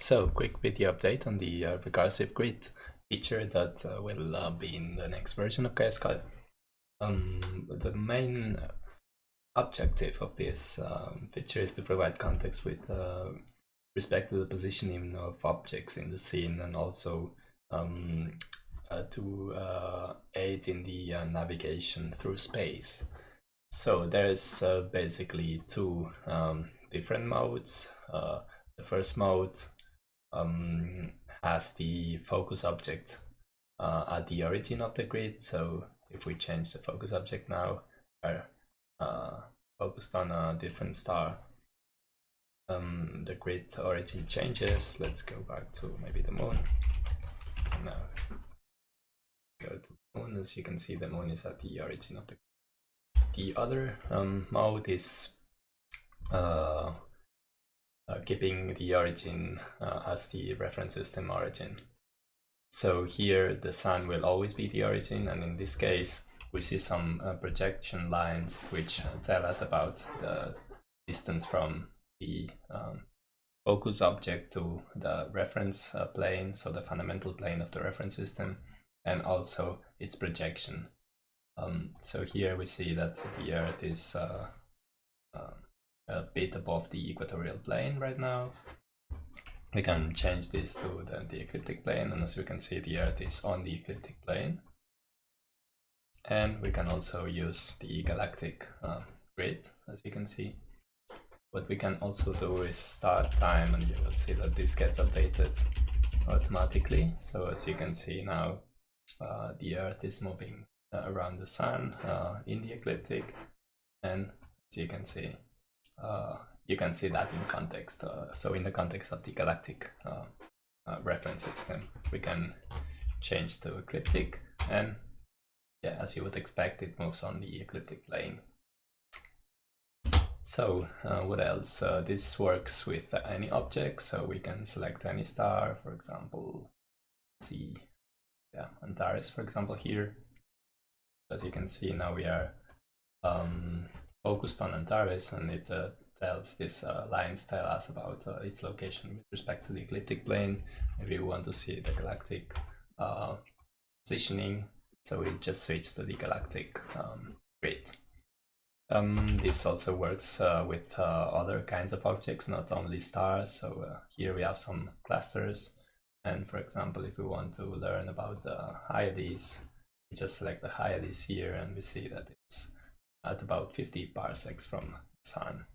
So, quick video update on the uh, recursive grid feature that uh, will uh, be in the next version of KSCAD. Um, the main objective of this um, feature is to provide context with uh, respect to the positioning of objects in the scene and also um, uh, to uh, aid in the navigation through space. So there's basically two um, different modes. the first mode um, has the focus object uh, at the origin of the grid. So if we change the focus object now, we're uh, focused on a different star. Um, the grid origin changes. Let's go back to maybe the moon. Now go to moon. As you can see, the moon is at the origin of the. The other um, mode is uh, keeping the origin uh, as the reference system origin. So here the sun will always be the origin and in this case we see some uh, projection lines which tell us about the distance from the um, focus object to the reference uh, plane, so the fundamental plane of the reference system, and also its projection. Um, so here we see that the Earth is uh, uh, a bit above the equatorial plane right now. We can change this to the, the ecliptic plane and as we can see the Earth is on the ecliptic plane. And we can also use the galactic uh, grid as you can see. What we can also do is start time and you will see that this gets updated automatically. So as you can see now uh, the Earth is moving uh, around the Sun uh, in the ecliptic and as you can see you can see that in context. Uh, so in the context of the galactic uh, reference system, we can change to ecliptic and yeah, as you would expect, it moves on the ecliptic plane. So uh, what else? Uh, this works with any object, so we can select any star, for example, see, yeah, Antares, for example, here. As you can see, now we are um, focused on Antares and it uh, tells this uh, lines tell us about uh, its location with respect to the ecliptic plane. Maybe we want to see the galactic uh, positioning, so we just switch to the galactic um, grid. Um, this also works uh, with uh, other kinds of objects, not only stars. So uh, here we have some clusters. And for example, if we want to learn about the Hyades, we just select the Hyades here and we see that it's at about 50 parsecs from Sun.